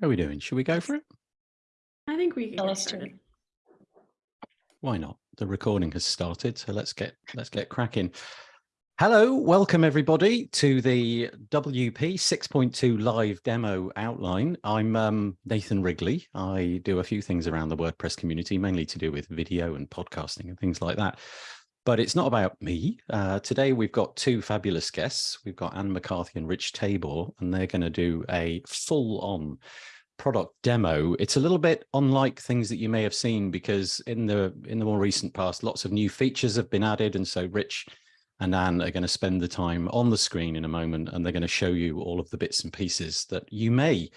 How are we doing? Should we go for it? I think we can get let's do started. Why not? The recording has started, so let's get let's get cracking. Hello, welcome everybody to the WP 6.2 live demo outline. I'm um, Nathan Wrigley. I do a few things around the WordPress community, mainly to do with video and podcasting and things like that. But it's not about me. Uh, today we've got two fabulous guests. We've got Anne McCarthy and Rich Tabor, and they're going to do a full-on product demo. It's a little bit unlike things that you may have seen because in the in the more recent past, lots of new features have been added. And so Rich and Anne are going to spend the time on the screen in a moment, and they're going to show you all of the bits and pieces that you may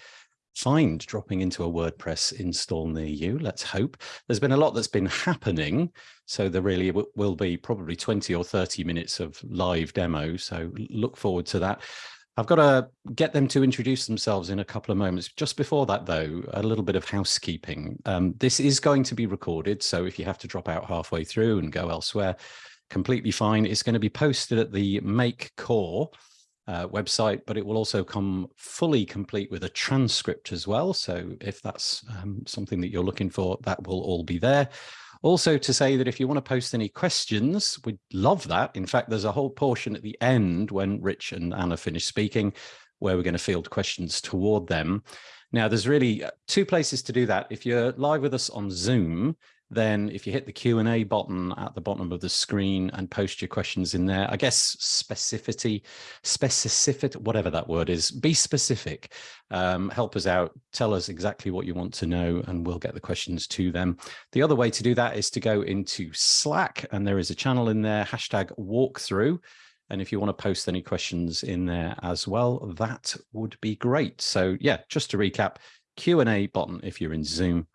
find dropping into a WordPress install near you. Let's hope. There's been a lot that's been happening. So there really will be probably 20 or 30 minutes of live demo. So look forward to that. I've got to get them to introduce themselves in a couple of moments. Just before that, though, a little bit of housekeeping. Um, this is going to be recorded. So if you have to drop out halfway through and go elsewhere, completely fine. It's going to be posted at the Make Core uh, website, but it will also come fully complete with a transcript as well. So if that's um, something that you're looking for, that will all be there. Also to say that if you want to post any questions, we'd love that. In fact, there's a whole portion at the end when Rich and Anna finish speaking, where we're going to field questions toward them. Now, there's really uh, two places to do that. If you're live with us on Zoom, then if you hit the Q&A button at the bottom of the screen and post your questions in there, I guess specificity, specific, whatever that word is, be specific, um, help us out, tell us exactly what you want to know and we'll get the questions to them. The other way to do that is to go into Slack and there is a channel in there, hashtag walkthrough. And if you want to post any questions in there as well, that would be great. So yeah, just to recap, Q&A button if you're in Zoom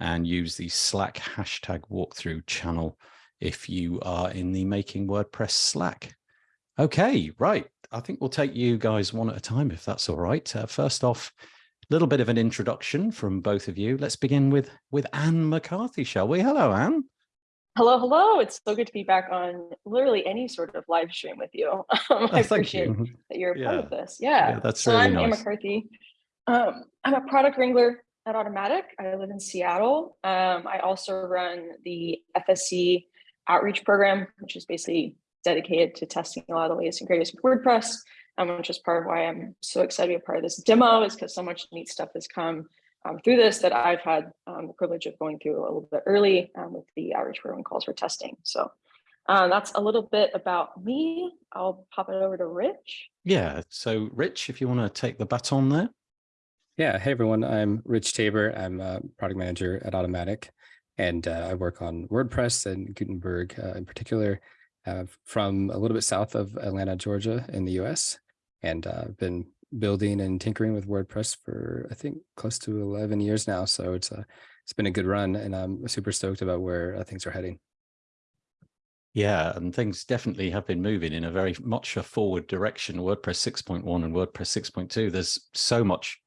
and use the Slack hashtag walkthrough channel if you are in the Making WordPress Slack. Okay, right. I think we'll take you guys one at a time, if that's all right. Uh, first off, a little bit of an introduction from both of you. Let's begin with, with Anne McCarthy, shall we? Hello, Anne. Hello, hello. It's so good to be back on literally any sort of live stream with you. Um, I Oh, thank appreciate you. that you're a part of this. Yeah. Yeah, that's so really I'm Anne. McCarthy. Um, I'm a product wrangler at Automattic. I live in Seattle. Um, I also run the FSE outreach program, which is basically dedicated to testing a lot of the latest and greatest with WordPress, um, which is part of why I'm so excited to be a part of this demo is because so much neat stuff has come um, through this that I've had um, the privilege of going through a little bit early um, with the outreach program calls for testing. So uh, that's a little bit about me. I'll pop it over to Rich. Yeah, so Rich, if you want to take the baton there. Yeah, hey everyone, I'm Rich Tabor. I'm a product manager at Automattic, and uh, I work on WordPress and Gutenberg uh, in particular uh, from a little bit south of Atlanta, Georgia in the US. And uh, I've been building and tinkering with WordPress for, I think, close to 11 years now. So it's a, it's been a good run and I'm super stoked about where uh, things are heading. Yeah, and things definitely have been moving in a very much a forward direction. WordPress 6.1 and WordPress 6.2, there's so much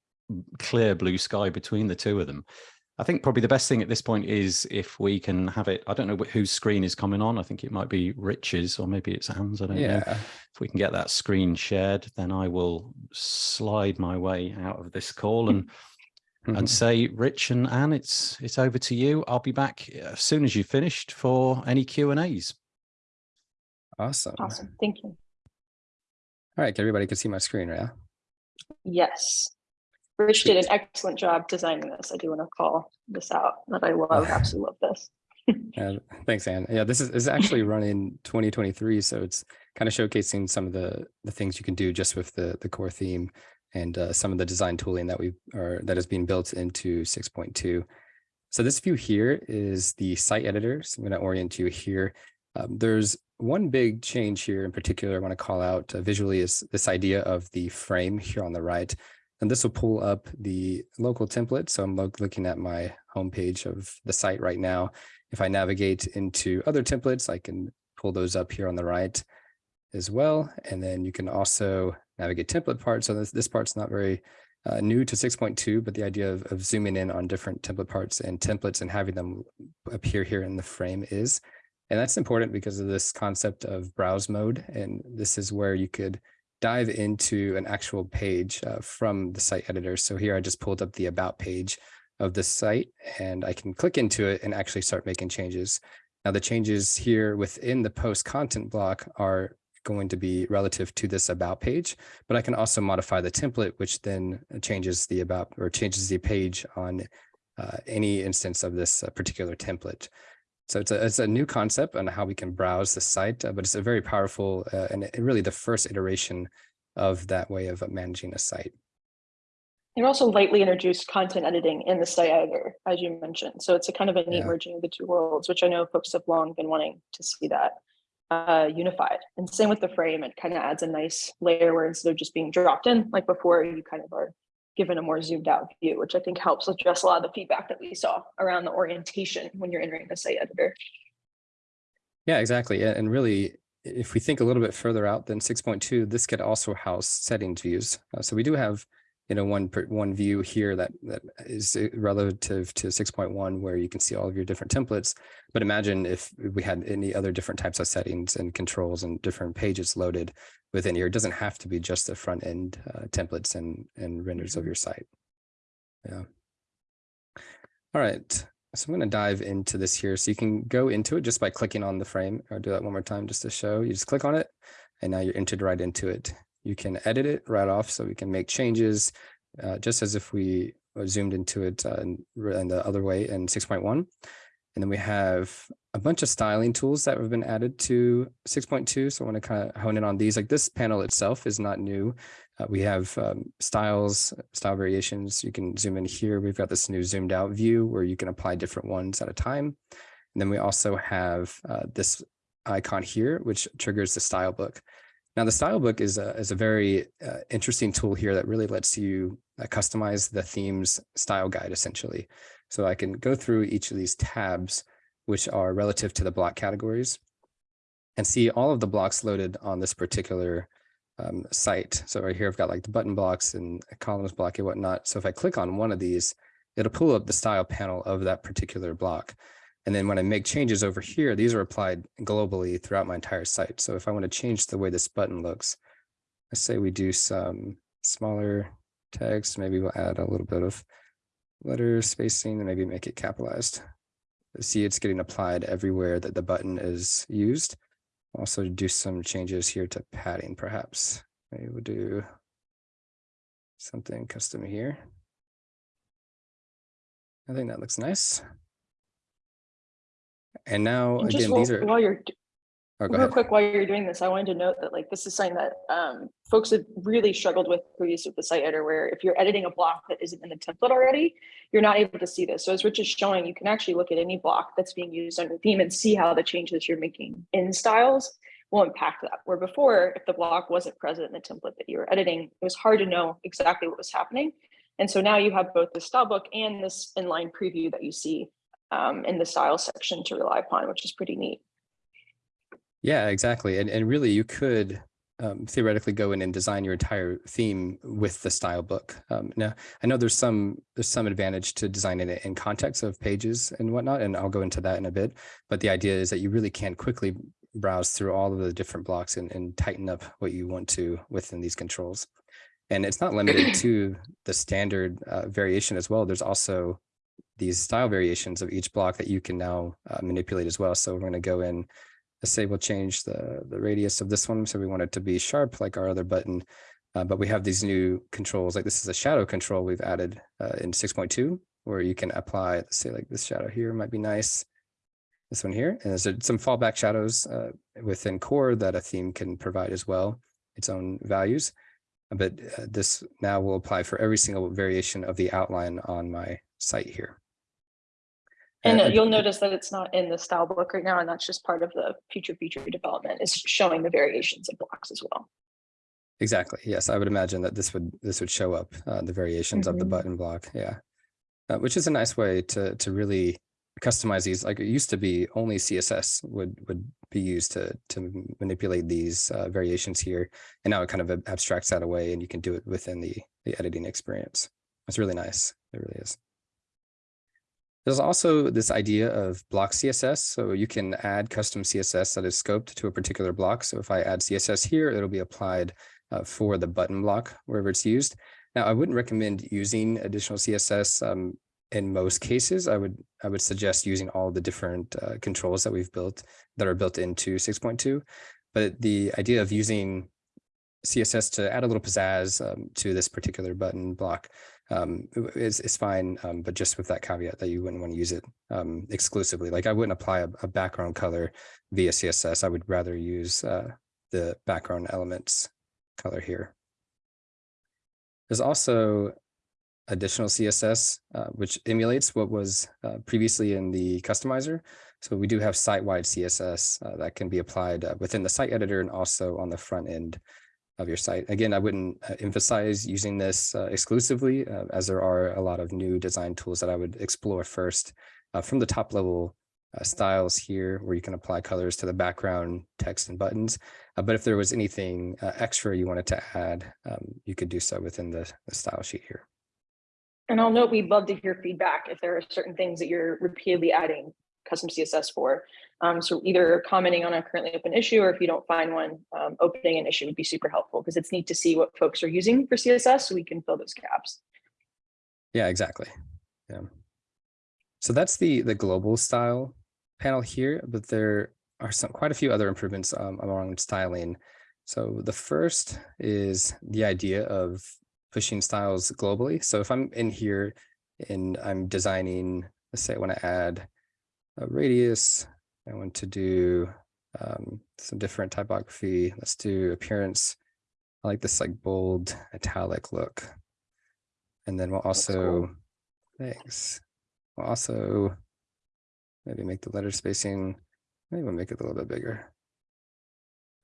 clear blue sky between the two of them. I think probably the best thing at this point is if we can have it, I don't know wh- whose screen is coming on. I think it might be Rich's or maybe it's Anne's, I don't know. If we can get that screen shared, then I will slide my way out of this call and mm-hmm. and say, Rich and Anne, it's it's over to you. I'll be back uh, as soon as you've finished for any Q and A's. awesome. Awesome. Thank you. right, everybody can see my screen, right? Yes. Rich did an excellent job designing this. I do want to call this out that I love, absolutely love this. Yeah, thanks, Anne. Yeah, this is, is actually running 2023, so it's kind of showcasing some of the the things you can do just with the the core theme and uh, some of the design tooling that we are that is being built into 6.2. So this view here is the site editor. So I'm going to orient you here. Um, there's one big change here in particular I want to call out uh, visually is this idea of the frame here on the right. And this will pull up the local template. So I'm lo- looking at my homepage of the site right now. If I navigate into other templates, I can pull those up here on the right as well. And then you can also navigate template parts. So this, this part's not very uh, new to 6.2, but the idea of, of zooming in on different template parts and templates and having them appear here in the frame is. And that's important because of this concept of browse mode. And this is where you could dive into an actual page uh, from the site editor. So here I just pulled up the about page of the site and I can click into it and actually start making changes. Now the changes here within the post content block are going to be relative to this about page, but I can also modify the template, which then changes the about or changes the page on uh, any instance of this uh, particular template. So it's a, it's a new concept on how we can browse the site, uh, but it's a very powerful uh, and it- really the first iteration of that way of managing a site. It also lightly introduced content editing in the site editor, as you mentioned. So it's a kind of a neat Yeah. merging of the two worlds, which I know folks have long been wanting to see that uh, unified. And same with the frame, it kind of adds a nice layer where instead of just being dropped in like before, you kind of are given a more zoomed out view, which I think helps address a lot of the feedback that we saw around the orientation when you're entering the site editor. Yeah, exactly. And really, if we think a little bit further out than six point two, this could also house settings views. Uh, so we do have, you know, one one view here that that is uh, relative to six point one, where you can see all of your different templates. But imagine if we had any other different types of settings and controls and different pages loaded within here. It doesn't have to be just the front end uh, templates and and renders of your site. Yeah. All right. So I'm going to dive into this here. So you can go into it just by clicking on the frame. I'll do that one more time just to show. You just click on it and now you're entered right into it. You can edit it right off so we can make changes uh, just as if we zoomed into it uh, in, in the other way in 6.1. And then we have a bunch of styling tools that have been added to 6.2. So I want to kind of hone in on these. Like this panel itself is not new. Uh, we have um, styles, style variations. You can zoom in here. We've got this new zoomed out view where you can apply different ones at a time. And then we also have uh, this icon here, which triggers the style book. Now the style book is a, is a very uh, interesting tool here that really lets you uh, customize the theme's style guide essentially. So I can go through each of these tabs, which are relative to the block categories and see all of the blocks loaded on this particular um, site. So right here, I've got like the button blocks and columns block and whatnot. So if I click on one of these, it'll pull up the style panel of that particular block. And then when I make changes over here, these are applied globally throughout my entire site. So if I want to change the way this button looks, let's say we do some smaller text, maybe we'll add a little bit of letter spacing and maybe make it capitalized. See, it's getting applied everywhere that the button is used. Also do some changes here to padding perhaps. Maybe we'll do something custom here. I think that looks nice. And now, And again, while, these are, while you're oh, Real ahead. quick, while you're doing this, I wanted to note that like this is something that um, folks have really struggled with previously with the site editor, where if you're editing a block that isn't in the template already, you're not able to see this. So as Rich is showing, you can actually look at any block that's being used under theme and see how the changes you're making in styles will impact that. Where before, if the block wasn't present in the template that you were editing, it was hard to know exactly what was happening. And so now you have both the style book and this inline preview that you see um, in the style section to rely upon, which is pretty neat. Yeah, exactly. And, and really you could um, theoretically go in and design your entire theme with the style book. Um, now, I know there's some there's some advantage to designing it in context of pages and whatnot, and I'll go into that in a bit. But the idea is that you really can quickly browse through all of the different blocks and, and tighten up what you want to within these controls. And it's not limited to the standard uh, variation as well. There's also these style variations of each block that you can now uh, manipulate as well. So we're going to go in let's say we'll change the, the radius of this one. So we want it to be sharp like our other button, uh, but we have these new controls, like this is a shadow control we've added uh, in 6.2, where you can apply, let's say like this shadow here might be nice. This one here, and there's some fallback shadows uh, within core that a theme can provide as well, its own values. But uh, this now will apply for every single variation of the outline on my site here. And Uh, you'll notice that it's not in the style book right now, and that's just part of the future feature development is showing the variations of blocks as well. Exactly. Yes, I would imagine that this would this would show up uh, the variations of the Mhm. button block. Yeah, uh, which is a nice way to to really customize these. Like it used to be, only CSS would would be used to to manipulate these uh, variations here, and now it kind of abstracts that away, and you can do it within the the editing experience. It's really nice. It really is. There's also this idea of block CSS. So you can add custom CSS that is scoped to a particular block. So if I add CSS here, it'll be applied uh, for the button block wherever it's used. Now, I wouldn't recommend using additional CSS um, in most cases. I would I would suggest using all the different uh, controls that we've built that are built into 6.2. But the idea of using CSS to add a little pizzazz um, to this particular button block um, is, is fine, um, but just with that caveat that you wouldn't want to use it um, exclusively. Like I wouldn't apply a, a, background color via CSS. I would rather use uh, the background elements color here. There's also additional CSS, uh, which emulates what was uh, previously in the customizer. So we do have site-wide CSS uh, that can be applied uh, within the site editor and also on the front end of your site. Again, I wouldn't uh, emphasize using this uh, exclusively as there are a lot of new design tools that I would explore first from the top level styles here where you can apply colors to the background text and buttons. but if there was anything extra you wanted to add, um, you could do so within the, the style sheet here. And I'll note we'd love to hear feedback if there are certain things that you're repeatedly adding custom CSS for. Um, so either commenting on a currently open issue or if you don't find one, um, opening an issue would be super helpful because it's neat to see what folks are using for CSS so we can fill those gaps. Yeah, exactly. Yeah. So that's the the global style panel here, but there are some quite a few other improvements um, along styling. So the first is the idea of pushing styles globally. So if I'm in here and I'm designing, let's say I want to add a radius, I want to do um, some different typography. Let's do appearance. I like this like bold italic look. And then we'll also, cool. thanks. We'll also maybe make the letter spacing, maybe we'll make it a little bit bigger,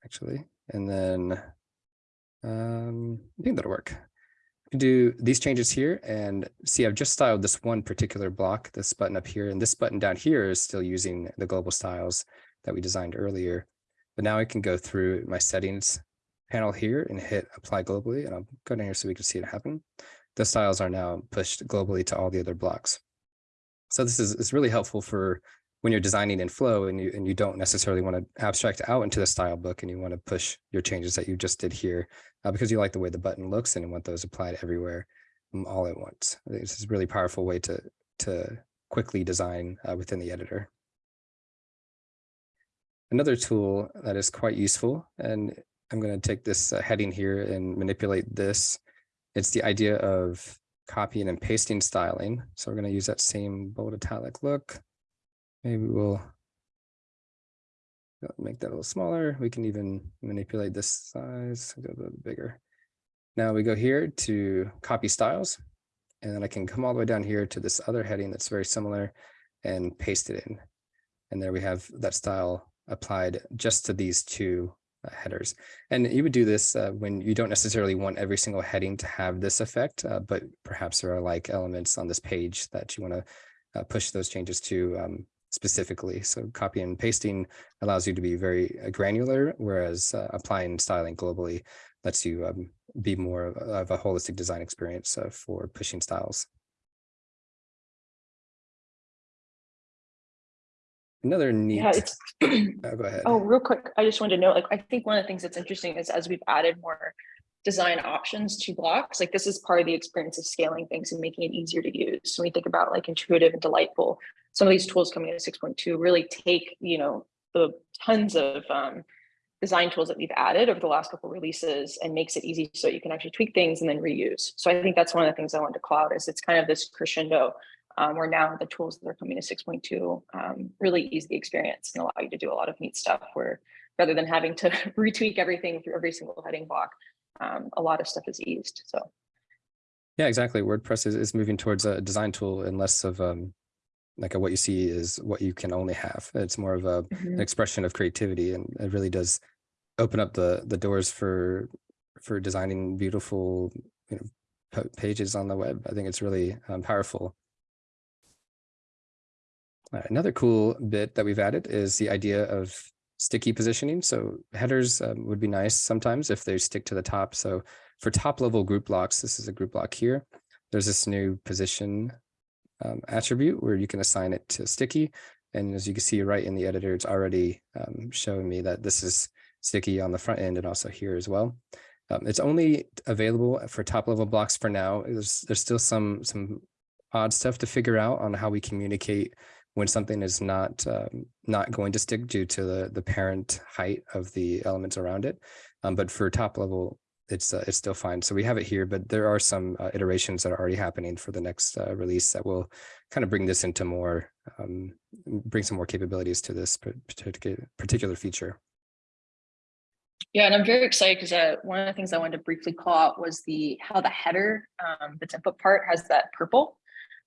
actually. And then um, I think that'll work do these changes here and see I've just styled this one particular block, this button up here, and this button down here is still using the global styles that we designed earlier. But now I can go through my settings panel here and hit apply globally, and I'll go down here so we can see it happen. The styles are now pushed globally to all the other blocks. So this is, is really helpful for when you're designing in flow and you and you don't necessarily want to abstract out into the style book and you want to push your changes that you just did here uh, because you like the way the button looks and you want those applied everywhere um, all at once. This is a really powerful way to to quickly design uh, within the editor. Another tool that is quite useful, and I'm going to take this uh, heading here and manipulate this. It's the idea of copying and pasting styling. So we're going to use that same bold italic look Maybe we'll make that a little smaller. We can even manipulate this size, a little bigger. Now we go here to copy styles, and then I can come all the way down here to this other heading that's very similar and paste it in. And there we have that style applied just to these two uh, headers. And you would do this uh, when you don't necessarily want every single heading to have this effect, uh, but perhaps there are like elements on this page that you want to uh, push those changes to um, specifically. So copy and pasting allows you to be very uh, granular, whereas uh, applying styling globally lets you um, be more of a holistic design experience uh, for pushing styles. Another neat. Yeah, it's. oh, go ahead. Oh, real quick. I just wanted to know, like, I think one of the things that's interesting is as we've added more design options to blocks, like this is part of the experience of scaling things and making it easier to use. So when we think about like intuitive and delightful, some of these tools coming in 6.2 really take, you know, the tons of um, design tools that we've added over the last couple releases and makes it easy so you can actually tweak things and then reuse. So I think that's one of the things I wanted to cloud is it's kind of this crescendo um, where now the tools that are coming to 6.2 um, really ease the experience and allow you to do a lot of neat stuff where rather than having to retweak everything through every single heading block, um, a lot of stuff is eased. So yeah, exactly. WordPress is, is moving towards a design tool and less of um, like a, what you see is what you can only have. It's more of a, mm -hmm. an expression of creativity, and it really does open up the the doors for for designing beautiful you know, pages on the web. I think it's really um, powerful. Uh, another cool bit that we've added is the idea of sticky positioning. So headers um, would be nice sometimes if they stick to the top. So for top level group blocks, this is a group block here. There's this new position um, attribute where you can assign it to sticky. And as you can see right in the editor, it's already um, showing me that this is sticky on the front end and also here as well. Um, it's only available for top level blocks for now. There's there's still some some odd stuff to figure out on how we communicate when something is not um, not going to stick due to the the parent height of the elements around it. Um, but for top level, it's uh, it's still fine. So we have it here, but there are some uh, iterations that are already happening for the next uh, release that will kind of bring this into more um, bring some more capabilities to this particular particular feature. Yeah, and I'm very excited because uh, one of the things I wanted to briefly call out was the how the header, um, the template part has that purple.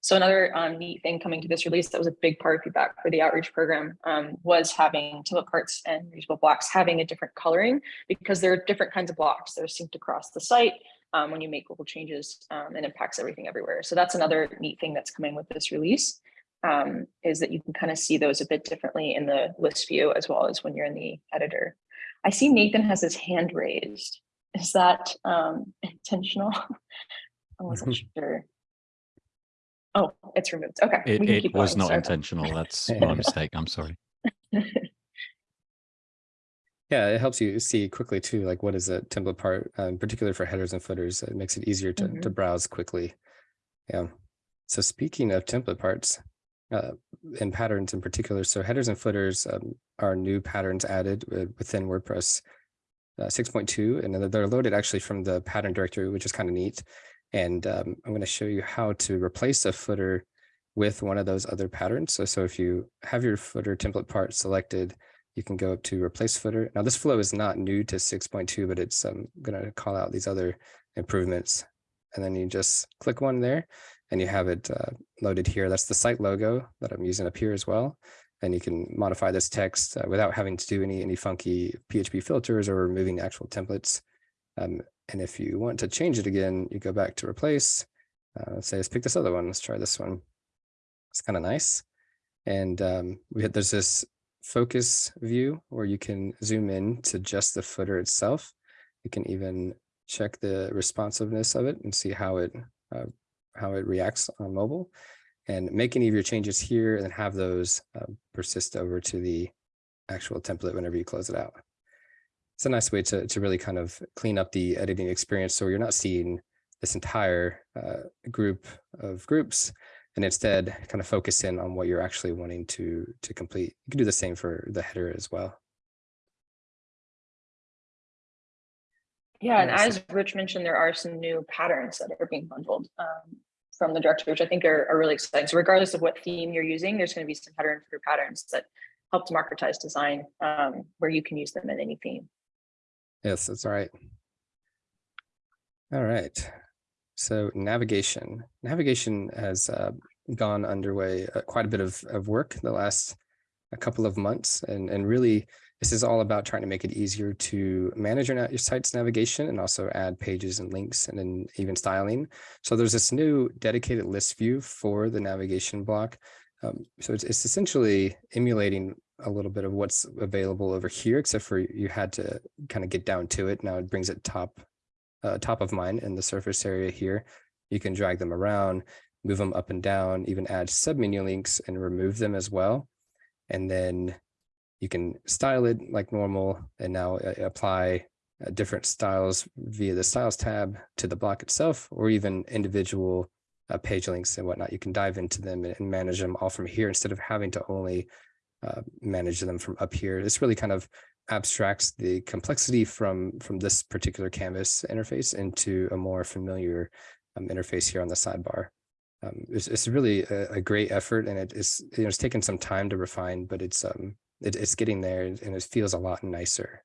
So another um, neat thing coming to this release that was a big part of feedback for the outreach program um, was having template parts and reusable blocks having a different coloring because there are different kinds of blocks that are synced across the site um, when you make local changes um, and impacts everything everywhere. So that's another neat thing that's coming with this release um, is that you can kind of see those a bit differently in the list view as well as when you're in the editor. I see Nathan has his hand raised. Is that um, intentional? I wasn't sure. Oh, it's removed. Okay. It, it was going. not Sorry. intentional. That's my mistake. I'm sorry. Yeah, it helps you see quickly too, like what is a template part, um, particularly for headers and footers. It makes it easier to, to browse quickly. Yeah. So speaking of template parts uh, and patterns in particular, so headers and footers um, are new patterns added within WordPress uh, 6.2, and they're- they're loaded actually from the pattern directory, which is kind of neat. And um, I'm going to show you how to replace a footer with one of those other patterns. So, so if you have your footer template part selected, you can go up to replace footer. Now this flow is not new to 6.2, but it's um, going to call out these other improvements. And then you just click one there and you have it uh, loaded here. That's the site logo that I'm using up here as well. And you can modify this text uh, without having to do any, any funky PHP filters or removing actual templates. Um, and if you want to change it again, you go back to replace. Uh, say let's pick this other one. Let's try this one. It's kind of nice. And um, we had, there's this focus view where you can zoom in to just the footer itself. You can even check the responsiveness of it and see how it uh, how it reacts on mobile and make any of your changes here and have those uh, persist over to the actual template whenever you close it out. It's a nice way to, to really kind of clean up the editing experience so you're not seeing this entire uh, group of groups and instead kind of focus in on what you're actually wanting to to complete. You can do the same for the header as well. Yeah, and as Rich mentioned, there are some new patterns that are being bundled um, from the directory, which I think are, are really exciting. So regardless of what theme you're using, there's going to be some pattern for patterns that help democratize design um, where you can use them in any theme. Yes, that's right. All right. So navigation. Navigation has uh, gone underway uh, quite a bit of, of work the last a couple of months. And, and really, this is all about trying to make it easier to manage your, your site's navigation and also add pages and links and then even styling. So there's this new dedicated list view for the navigation block. Um, so it's, it's essentially emulating a little bit of what's available over here, except for you had to kind of get down to it. Now it brings it top, uh, top of mind in the surface area here. You can drag them around, move them up and down, even add submenu links and remove them as well. And then you can style it like normal and now uh, apply uh, different styles via the styles tab to the block itself or even individual uh, page links and whatnot. You can dive into them and manage them all from here instead of having to only uh, manage them from up here. This really kind of abstracts the complexity from from this particular canvas interface into a more familiar um, interface here on the sidebar. Um, it's, it's really a, a great effort and it is you know it's taken some time to refine, but it's um it, it's getting there and it feels a lot nicer.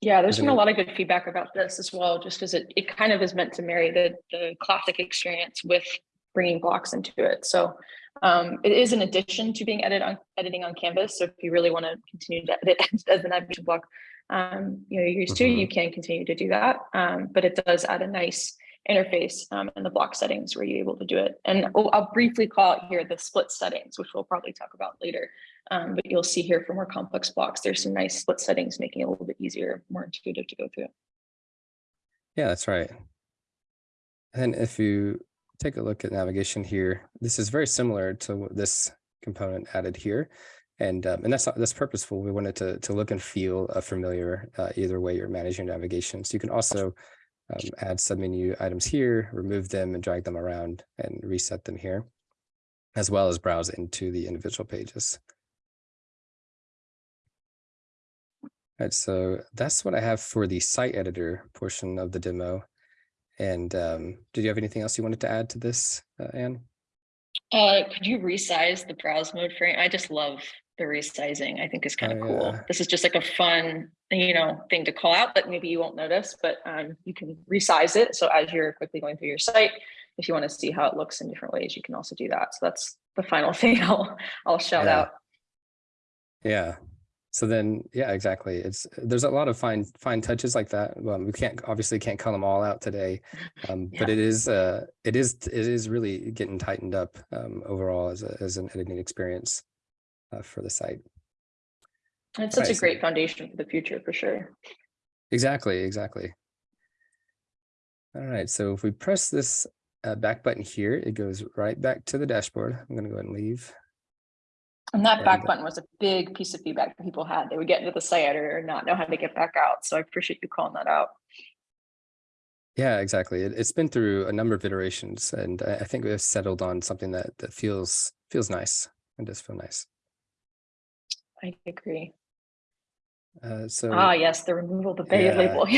Yeah, there's been a lot of good feedback about this as well, just because it, it kind of is meant to marry the, the classic experience with bringing blocks into it. So um, it is an addition to being edit on, editing on Canvas. So if you really want to continue to edit as an navigation block, um, you know, you're used to, Mhm. you can continue to do that. Um, but it does add a nice interface um, in the block settings where you're able to do it. And I'll, I'll briefly call out here the split settings, which we'll probably talk about later. Um, but you'll see here for more complex blocks, there's some nice split settings, making it a little bit easier, more intuitive to go through. Yeah, that's right. And if you take a look at navigation here, this is very similar to this component added here. And, um, and that's, that's purposeful. We wanted to, to look and feel uh, familiar uh, either way you're managing navigation. So you can also um, add submenu items here, remove them and drag them around and reset them here, as well as browse into the individual pages. Right, so that's what I have for the site editor portion of the demo. And um, did you have anything else you wanted to add to this, uh, Anne? Uh, could you resize the browse mode frame? I just love the resizing. I think is kind of Oh, cool. yeah. This is just like a fun, you know, thing to call out that maybe you won't notice, but um, you can resize it. So as you're quickly going through your site, if you want to see how it looks in different ways, you can also do that. So that's the final thing I'll I'll shout Yeah. out. Yeah. So then, yeah, exactly. It's there's a lot of fine fine touches like that. Well, we can't obviously can't call them all out today, um, but it is uh it is it is really getting tightened up um, overall as a, as an editing experience uh, for the site. It's such Right, a so- great foundation for the future for sure. Exactly, exactly. All right, so if we press this uh, back button here, it goes right back to the dashboard. I'm going to go ahead and leave. And that back And- button was a big piece of feedback that people had. They would get into the site editor and not know how to get back out. So I appreciate you calling that out. Yeah, exactly. It, it's been through a number of iterations, and I, think we've settled on something that that feels feels nice. It does feel nice. I agree. Uh, so, Ah, yes, the removal of the beta Yeah. label. do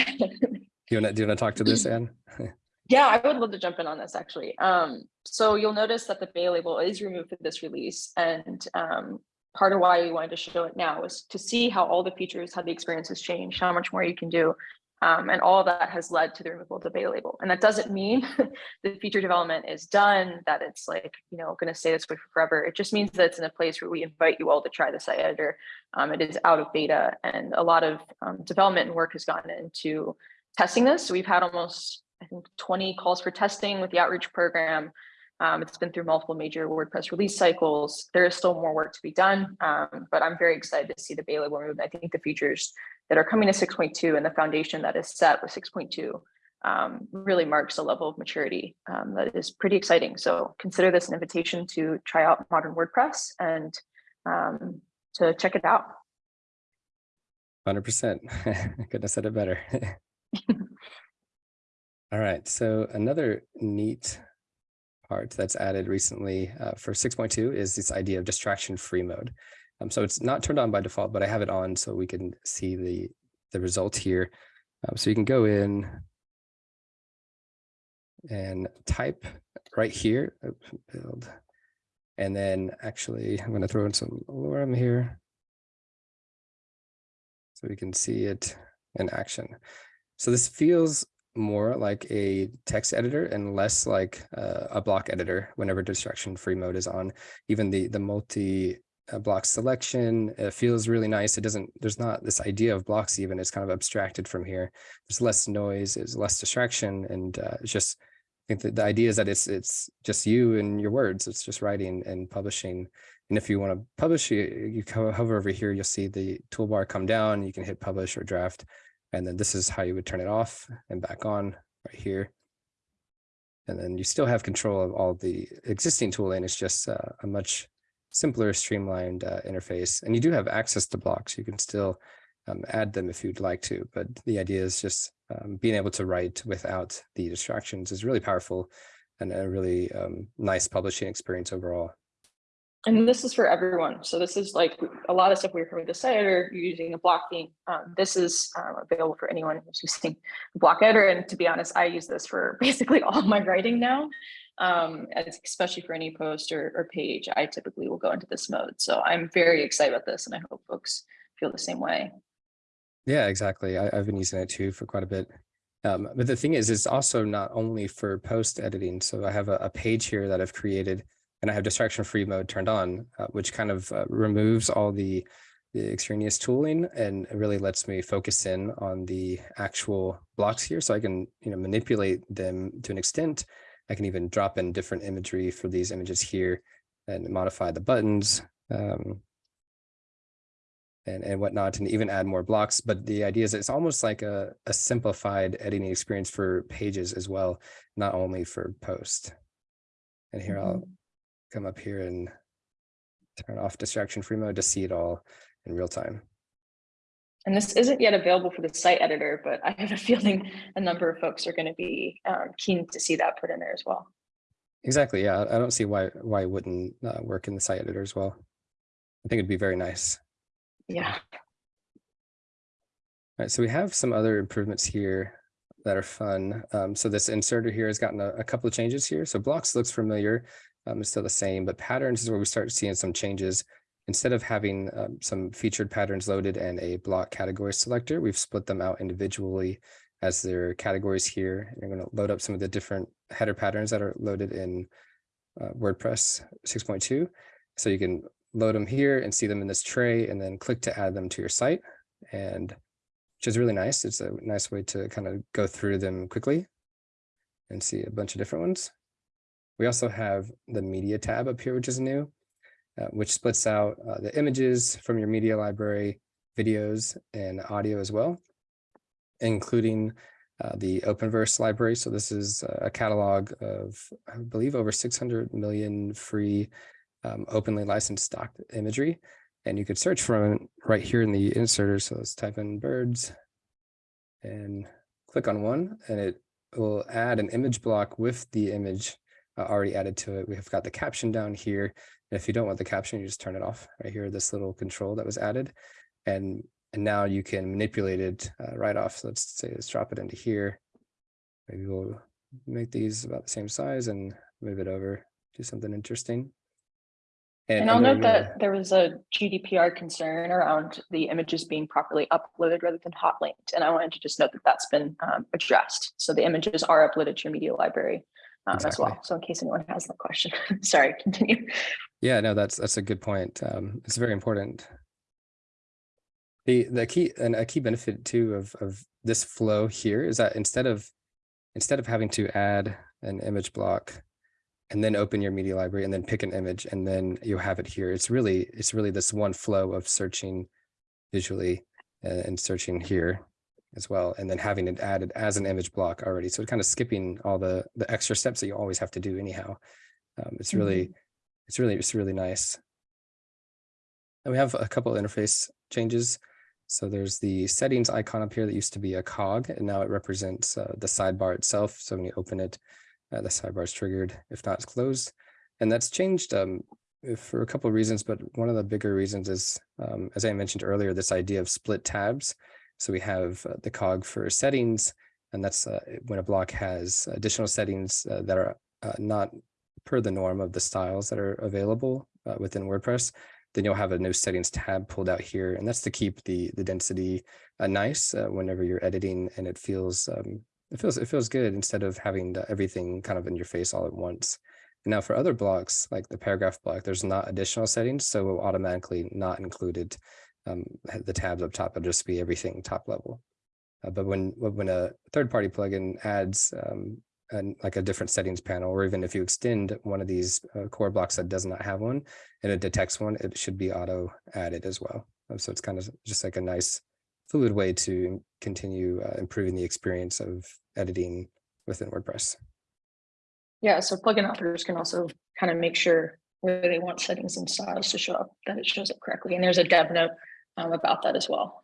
you want to do you want to talk to this, Anne? Yeah, I would love to jump in on this actually. Um, so you'll notice that the beta label is removed for this release and um, part of why we wanted to show it now was to see how all the features, how the experience has changed, how much more you can do. Um, and all that has led to the removal of the beta label. And that doesn't mean the feature development is done, that it's like, you know, going to stay this way forever. It just means that it's in a place where we invite you all to try the site editor. Um, it is out of beta and a lot of um, development and work has gone into testing this. So we've had almost, I think, 20 calls for testing with the outreach program. Um, it's been through multiple major WordPress release cycles. There is still more work to be done, um, but I'm very excited to see the beta label removed. I think the features that are coming to 6.2 and the foundation that is set with 6.2 um, really marks a level of maturity um, that is pretty exciting. So consider this an invitation to try out modern WordPress and um, to check it out. Hundred percent. I couldn't have said it better. All right, so another neat part that's added recently uh, for six point two is this idea of distraction-free mode. Um, so it's not turned on by default, but I have it on so we can see the the result here. Um, so you can go in and type right here, build, and then actually I'm going to throw in some lorem here so we can see it in action. So this feels more like a text editor and less like uh, a block editor whenever distraction free mode is on. Even the the multi uh, block selection uh, feels really nice. It doesn't, there's not this idea of blocks even, it's kind of abstracted from here. There's less noise, there's less distraction and uh, it's just, I think that the idea is that it's it's just you and your words. It's just writing and publishing. And if you want to publish, you, you hover over here, you'll see the toolbar come down. You can hit publish or draft. And then this is how you would turn it off and back on right here. And then you still have control of all the existing tooling. It's just uh, a much simpler, streamlined uh, interface. And you do have access to blocks. You can still um, add them if you'd like to. But the idea is just um, being able to write without the distractions is really powerful and a really um, nice publishing experience overall. And this is for everyone. So this is like a lot of stuff we're with the editor, using a blocking. Um, this is um, available for anyone who's using the block editor. And to be honest, I use this for basically all my writing now. Um, especially for any post or, or page, I typically will go into this mode. So I'm very excited about this and I hope folks feel the same way. Yeah, exactly. I, I've been using it too for quite a bit. Um, but the thing is, it's also not only for post editing. So I have a, a page here that I've created and I have distraction free mode turned on, uh, which kind of uh, removes all the, the extraneous tooling and really lets me focus in on the actual blocks here. So I can, you know, manipulate them to an extent. I can even drop in different imagery for these images here and modify the buttons. Um, and, and whatnot, and even add more blocks. But the idea is it's almost like a, a simplified editing experience for pages as well, not only for post. And here I'll come up here and turn off distraction free mode to see it all in real time. And this isn't yet available for the site editor, but I have a feeling a number of folks are going to be um, keen to see that put in there as well. Exactly. Yeah, I don't see why why it wouldn't uh, work in the site editor as well. I think it'd be very nice. Yeah. All right, so we have some other improvements here that are fun. Um, so this inserter here has gotten a, a couple of changes here. So blocks looks familiar. Um, it's still the same, but patterns is where we start seeing some changes. Instead of having um, some featured patterns loaded and a block category selector, we've split them out individually as their categories here. You're going to load up some of the different header patterns that are loaded in uh, WordPress 6.2. So you can load them here and see them in this tray and then click to add them to your site. And which is really nice. It's a nice way to kind of go through them quickly and see a bunch of different ones. We also have the media tab up here, which is new, uh, which splits out uh, the images from your media library, videos and audio as well, including uh, the Openverse library. So this is a catalog of, I believe, over 600 million free um, openly licensed stock imagery. And you could search from right here in the inserter. So let's type in birds and click on one and it will add an image block with the image uh, already added to it. We've got the caption down here. And if you don't want the caption, you just turn it off right here, this little control that was added. And, and now you can manipulate it uh, right off. So let's say, let's drop it into here. Maybe we'll make these about the same size and move it over, do something interesting. And I'll note that there was a GDPR concern around the images being properly uploaded rather than hot linked. And I wanted to just note that that's been um, addressed. So the images are uploaded to your media library um, as well. So in case anyone has that question, sorry, continue. Yeah, no, that's that's a good point. Um, it's very important. The the key and a key benefit too of of this flow here is that instead of instead of having to add an image block and then open your media library and then pick an image and then you have it here, it's really it's really this one flow of searching visually uh, and searching here as well, and then having it added as an image block already. So kind of skipping all the the extra steps that you always have to do anyhow. Um, it's really it's really it's really nice. And we have a couple interface changes. So there's the settings icon up here that used to be a cog, and now it represents uh, the sidebar itself. So when you open it, uh, the sidebar is triggered. If not, it's closed. And that's changed um, for a couple of reasons, but one of the bigger reasons is, um, as I mentioned earlier, this idea of split tabs. So we have uh, the cog for settings, and that's uh, when a block has additional settings uh, that are not per the norm of the styles that are available within WordPress, then you'll have a new settings tab pulled out here. And that's to keep the the density uh, nice uh, whenever you're editing and it feels um, it feels it feels good instead of having everything kind of in your face all at once. Now for other blocks like the paragraph block, there's not additional settings, so automatically not included um, the tabs up top will just be everything top level. Uh, but when when a third party plugin adds um, and like a different settings panel, or even if you extend one of these uh, core blocks that does not have one and it detects one, it should be auto added as well. Um, So it's kind of just like a nice fluid way to continue uh, improving the experience of editing within WordPress. Yeah, so plugin authors can also kind of make sure where they want settings and styles to show up, that it shows up correctly. And there's a dev note um, about that as well.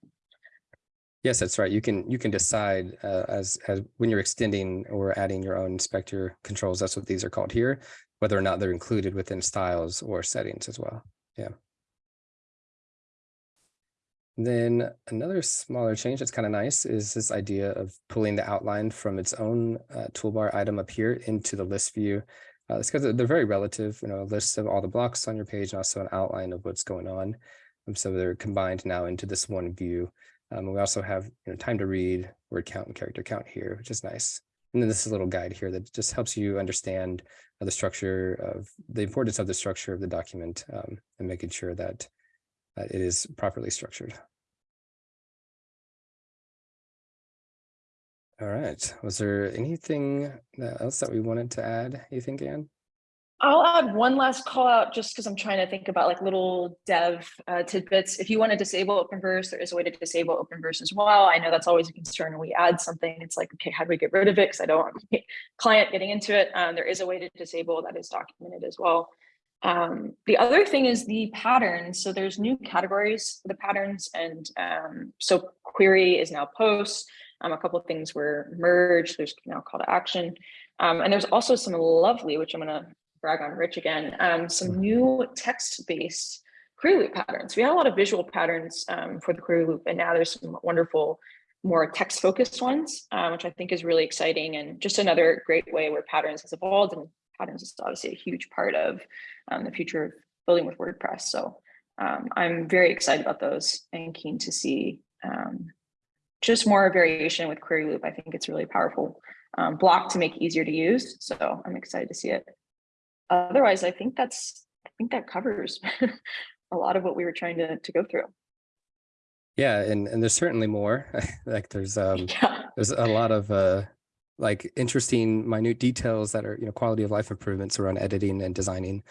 Yes, that's right. You can you can decide uh, as as when you're extending or adding your own inspector controls. That's what these are called here, whether or not they're included within styles or settings as well. Yeah. Then another smaller change that's kind of nice is this idea of pulling the outline from its own uh, toolbar item up here into the list view. Uh, it's because they're very relative, you know, a list of all the blocks on your page and also an outline of what's going on. And so they're combined now into this one view. Um, we also have you know, time to read, word count, and character count here, which is nice. And then this is a little guide here that just helps you understand uh, the structure of the importance of the structure of the document um, and making sure that uh, it is properly structured. All right. Was there anything else that we wanted to add? You think, Anne? I'll add one last call out just because I'm trying to think about like little dev uh, tidbits. If you want to disable Openverse, there is a way to disable Openverse as well. I know that's always a concern when we add something. It's like, okay, how do we get rid of it? Because I don't want my client getting into it. Um, there is a way to disable that is documented as well. Um, the other thing is the patterns. So there's new categories for the patterns. And um, so query is now posts. Um, a couple of things were merged. There's now call to action. Um, and there's also some lovely, which I'm going to brag on Rich again, um, some new text-based query loop patterns. We had a lot of visual patterns um, for the query loop, and now there's some wonderful, more text-focused ones, uh, which I think is really exciting and just another great way where patterns has evolved and patterns is obviously a huge part of um, the future of building with WordPress. So um, I'm very excited about those and keen to see um, just more variation with query loop. I think it's really powerful um, block to make easier to use. So I'm excited to see it. Otherwise, I think that's I think that covers a lot of what we were trying to, to go through. Yeah, and and there's certainly more. like there's um Yeah. there's a lot of uh like interesting minute details that are you know quality of life improvements around editing and designing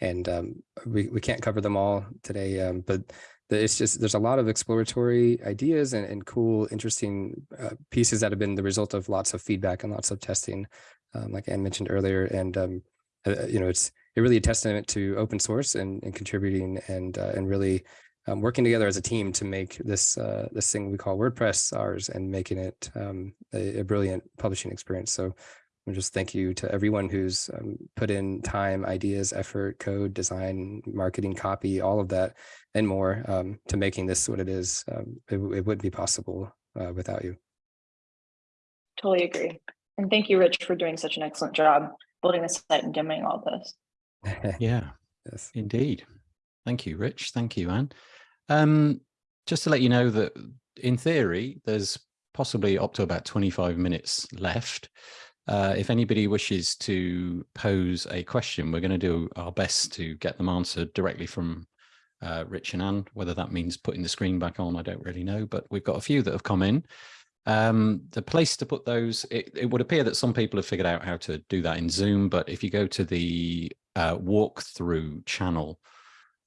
and um we, we can't cover them all today um but the, it's just there's a lot of exploratory ideas and, and cool interesting uh, pieces that have been the result of lots of feedback and lots of testing um, like Anne mentioned earlier and um uh, you know it's it really a testament to open source and, and contributing and uh, and really um, working together as a team to make this uh, this thing we call WordPress ours and making it um, a, a, brilliant publishing experience. So just thank you to everyone who's um, put in time, ideas, effort, code, design, marketing, copy, all of that and more um, to making this what it is. Um, it, it wouldn't be possible uh, without you. Totally agree. And thank you, Rich, for doing such an excellent job building the site and demoing all this. Yeah, yes. indeed. Thank you, Rich. Thank you, Anne. Um, just to let you know that in theory, there's possibly up to about 25 minutes left. Uh, if anybody wishes to pose a question, we're going to do our best to get them answered directly from uh, Rich and Anne. Whether that means putting the screen back on, I don't really know, but we've got a few that have come in. Um, the place to put those, it, it, would appear that some people have figured out how to do that in Zoom, but if you go to the uh, walkthrough channel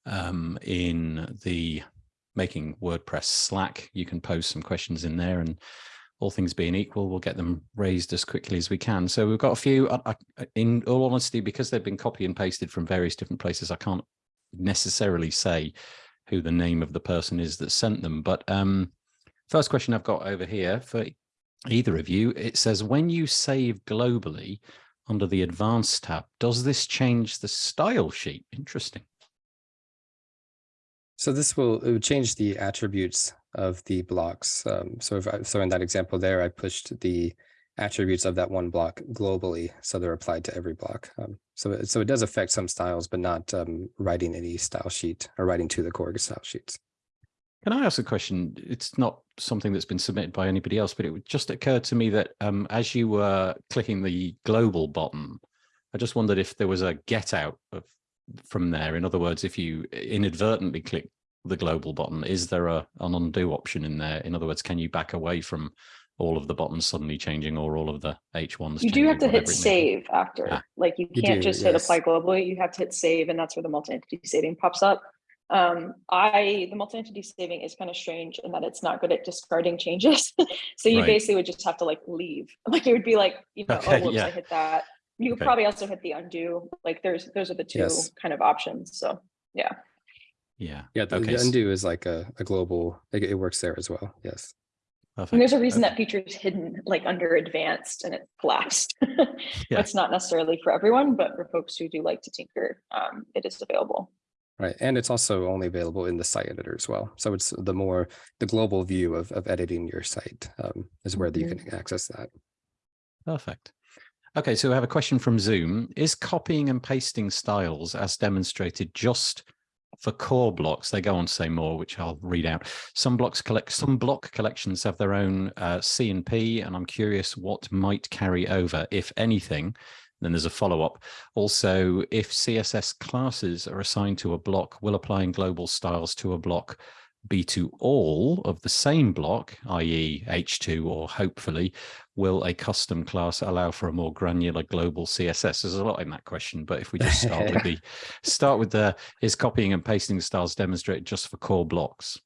um, in the making WordPress Slack, you can post some questions in there and all things being equal, we'll get them raised as quickly as we can. So we've got a few, uh, in all honesty, because they've been copy and pasted from various different places, I can't necessarily say who the name of the person is that sent them, but um, First question I've got over here for either of you, it says, when you save globally under the advanced tab, does this change the style sheet? Interesting. So this will it would change the attributes of the blocks. Um, so if I, so in that example there, I pushed the attributes of that one block globally, so they're applied to every block. Um, so it, so it does affect some styles, but not um, writing any style sheet or writing to the core style sheets. Can I ask a question? It's not something that's been submitted by anybody else, but it just occurred to me that um, as you were clicking the global button, I just wondered if there was a get out of, from there. In other words, if you inadvertently click the global button, is there a, an undo option in there? In other words, can you back away from all of the buttons suddenly changing or all of the H1s? You do have to hit save after, yeah. like you You can't do, just hit apply globally. You have to hit save and that's where the multi-entity saving pops up. Um, I, the multi-entity saving is kind of strange in that it's not good at discarding changes. so you Right. basically would just have to like leave. Like it would be like, you know, Okay, oh, whoops, yeah. I hit that. You could Okay. probably also hit the undo. Like there's, those are the two Yes. kind of options. So yeah. Yeah. Yeah, the, Okay, the undo is like a, a global, it, it works there as well. Yes. Perfect. And there's a reason Okay. that feature is hidden like under advanced and it collapsed. Yeah. It's not necessarily for everyone, but for folks who do like to tinker, um, it is available. Right. And it's also only available in the site editor as well. So it's the more the global view of, of editing your site um, is where you can access that. Perfect. Okay, so we have a question from Zoom. Is copying and pasting styles as demonstrated just for core blocks? They go on to say more, which I'll read out. Some blocks collect some block collections have their own uh, C and P, and I'm curious what might carry over, if anything. Then there's a follow-up. Also, if CSS classes are assigned to a block, will applying global styles to a block be to all of the same block, i.e. H2 or hopefully, will a custom class allow for a more granular global CSS? There's a lot in that question, but if we just start with the start with the is copying and pasting styles demonstrated just for core blocks?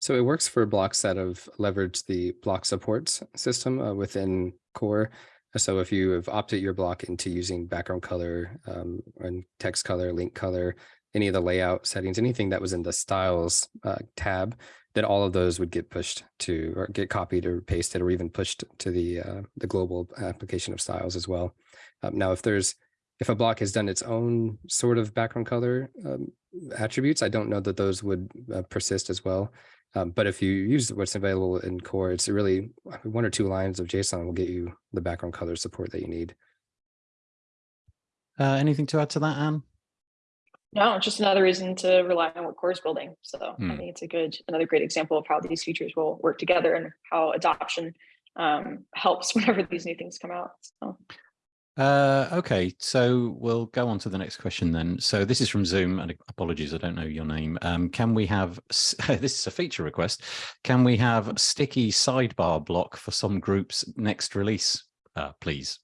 So it works for blocks that have leveraged the block support system uh, within core. So if you have opted your block into using background color um, and text color, link color, any of the layout settings, anything that was in the styles uh, tab, then all of those would get pushed to or get copied or pasted or even pushed to the uh, the global application of styles as well. Um, now, if there's if a block has done its own sort of background color um, attributes, I don't know that those would uh, persist as well. Um, but if you use what's available in core, it's really one or two lines of JSON will get you the background color support that you need. Uh, anything to add to that, Anne? No, just another reason to rely on what core is building. So Hmm. I think it's a good, another great example of how these features will work together and how adoption um, helps whenever these new things come out. So Uh, okay, so we'll go on to the next question then. So this is from Zoom, and apologies, I don't know your name. Um, can we have, this is a feature request, can we have sticky sidebar block for some groups next release, uh, please?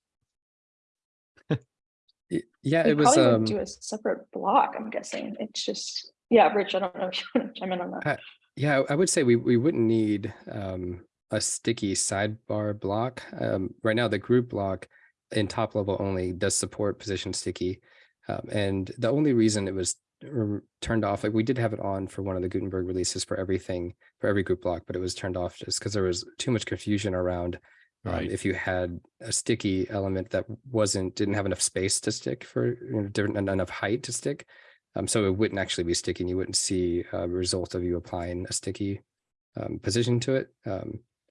Yeah, we it was. probably Um, do a separate block, I'm guessing. It's just, yeah, Rich, I don't know if you want to chime in on that. Uh, Yeah, I would say we we wouldn't need um, a sticky sidebar block. Um, right now, the group block in top level only does support position sticky, um, and the only reason it was turned off, like we did have it on for one of the Gutenberg releases for everything for every group block, but it was turned off just because there was too much confusion around um, Right. if you had a sticky element that wasn't didn't have enough space to stick for you know, different en- enough height to stick. Um, so it wouldn't actually be sticky. and You wouldn't see a result of you applying a sticky um, position to it.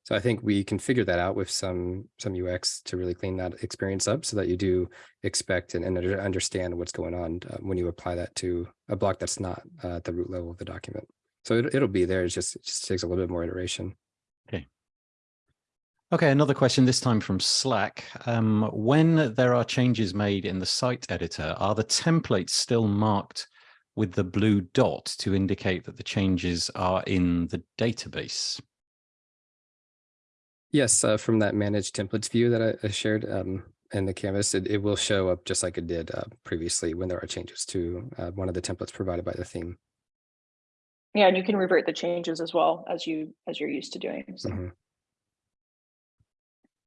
So I think we can figure that out with some some UX to really clean that experience up, so that you do expect and, and understand what's going on uh, when you apply that to a block that's not uh, at the root level of the document. So it, it'll be there. It's just it just takes a little bit more iteration. Okay. Okay, another question, this time from Slack. Um, when there are changes made in the site editor, are the templates still marked with the blue dot to indicate that the changes are in the database? Yes, uh, from that managed templates view that I, I shared um, in the canvas, it, it will show up just like it did uh, previously when there are changes to uh, one of the templates provided by the theme. Yeah, and you can revert the changes as well as you, as you're used to doing. So. Mhm.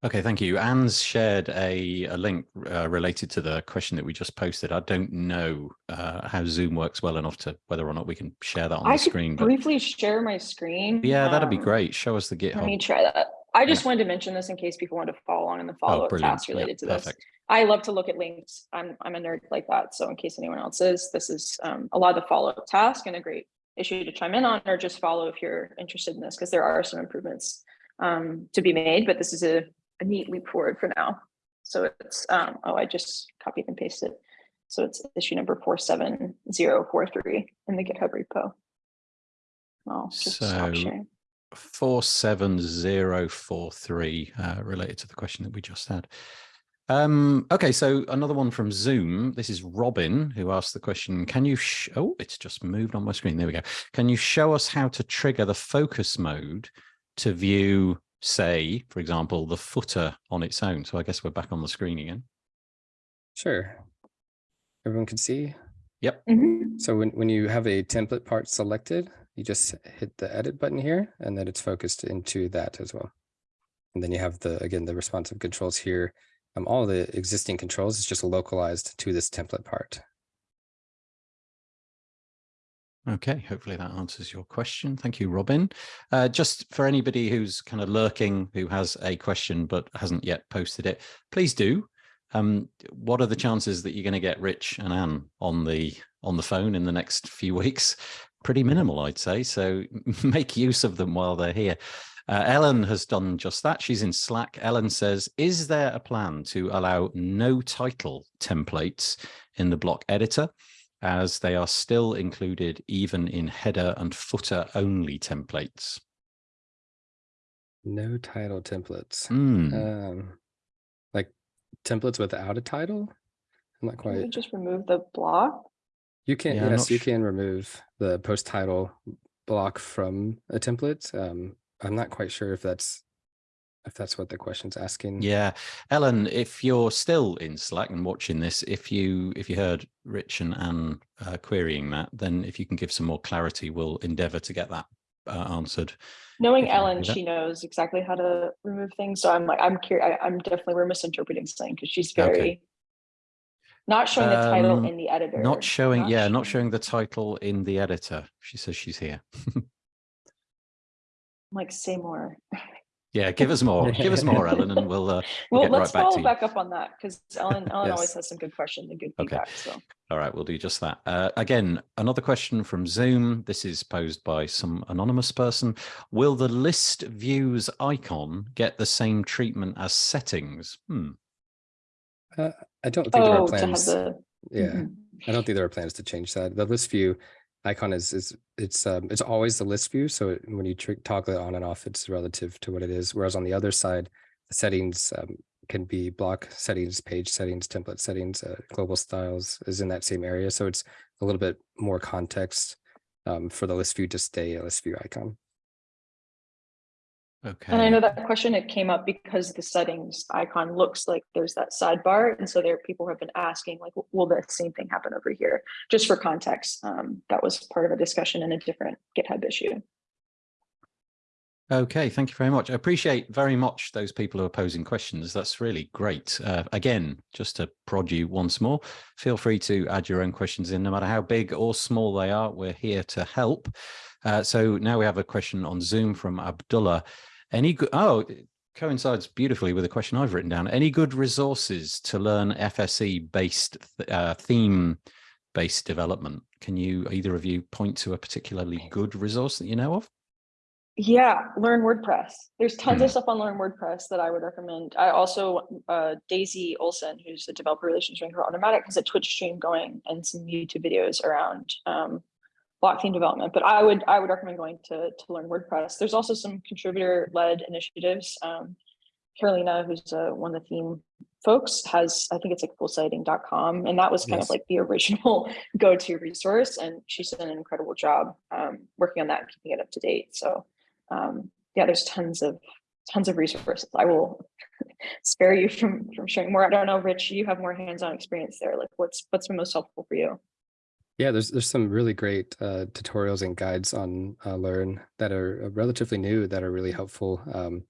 Okay, thank you. Anne's shared a, a link uh, related to the question that we just posted. I don't know uh, how Zoom works well enough to whether or not we can share that on I the could screen, but briefly share my screen. yeah, that'd be um, great. Show us the GitHub. Let me GitHub. try that. I just wanted to mention this in case people want to follow on in the Oh, follow-up tasks Yeah, related to this. perfect. I love to look at links. I'm, I'm a nerd like that. So in case anyone else is, this is um, a lot of the follow-up task and a great issue to chime in on or just follow if you're interested in this, because there are some improvements um, to be made, but this is a, a neat leap forward for now. So it's, um, oh, I just copied and pasted. So it's issue number 47043 in the GitHub repo. I'll just stop sharing. 47043 uh, related to the question that we just had. Um, okay, so another one from Zoom. This is Robin who asked the question, can you, sh oh, it's just moved on my screen. There we go. Can you show us how to trigger the focus mode to view, say, for example, the footer on its own? So I guess we're back on the screen again. Sure. Everyone can see. Yep. Mhm. So when, when you have a template part selected, you just hit the edit button here and then it's focused into that as well. And then you have the, again, the responsive controls here. Um, all the existing controls is just localized to this template part. Okay, hopefully that answers your question. Thank you, Robin. Uh, just for anybody who's kind of lurking, who has a question but hasn't yet posted it, please do. Um, what are the chances that you're going to get Rich and Anne on the on the phone in the next few weeks? Pretty minimal, I'd say. So make use of them while they're here. Uh, Ellen has done just that. She's in Slack. Ellen says, is there a plan to allow no title templates in the block editor? as they are still included even in header and footer only templates. No title templates. Hmm. Um, like templates without a title? I'm not Can we quite. just remove the block? You can, Yeah, yes, you sh- can remove the post title block from a template. Um, I'm not quite sure if that's if that's what the question's asking. Yeah, Ellen, if you're still in Slack and watching this, if you if you heard Rich and Anne uh, querying that, then if you can give some more clarity, we'll endeavour to get that uh, answered. Knowing if Ellen, she knows exactly how to remove things. So I'm like, I'm curious. I'm definitely we're misinterpreting something because she's Okay. Not showing the title Um, in the editor. Not showing, yeah, not showing- showing the title in the editor. She says she's here. Like, say more. Yeah, give us more, give us more, Ellen, and we'll, uh, Well, get right let's back to follow you. back up on that because Ellen, Ellen always has some good questions and good Okay. feedback. So All right, we'll do just that. Uh, again, another question from Zoom. This is posed by some anonymous person. Will the list views icon get the same treatment as settings? Hmm. Uh, I don't think there are oh, plans. the Yeah, mhm. I don't think there are plans to change that. The list view icon is is it's um it's always the list view. So when you toggle it on and off, it's relative to what it is. Whereas on the other side, the settings um, can be block settings, page settings, template settings, uh, global styles is in that same area. So it's a little bit more context um, for the list view to stay a list view icon. Okay. And I know that question, it came up because the settings icon looks like there's that sidebar. And so there are people who have been asking like, will the same thing happen over here? Just for context, um, that was part of a discussion in a different GitHub issue. Okay, thank you very much. I appreciate very much those people who are posing questions. That's really great. Uh, again, just to prod you once more, feel free to add your own questions in, no matter how big or small they are. We're here to help. Uh, so now we have a question on Zoom from Abdullah. Any good? Oh, coincides beautifully with a question I've written down. Any good resources to learn FSE based uh, theme based development? Can you either of you point to a particularly good resource that you know of? Yeah, learn WordPress. There's tons Hmm. of stuff on Learn WordPress that I would recommend. I also, uh, Daisy Olsen, who's the developer relations manager for Automattic, has a Twitch stream going and some YouTube videos around um, block theme development. But I would I would recommend going to to learn WordPress. There's also some contributor led initiatives. Um, Carolina, who's uh, one of the theme folks, has I think it's like fullsiteediting.com, and that was kind Yes. of like the original go to resource. And she's done an incredible job um, working on that, and keeping it up to date. So um, yeah, there's tons of tons of resources. I will spare you from from sharing more. I don't know, Rich, you have more hands-on experience there. Like what's what's been most helpful for you? Yeah, there's there's some really great uh, tutorials and guides on uh, Learn that are uh, relatively new that are really helpful. Um,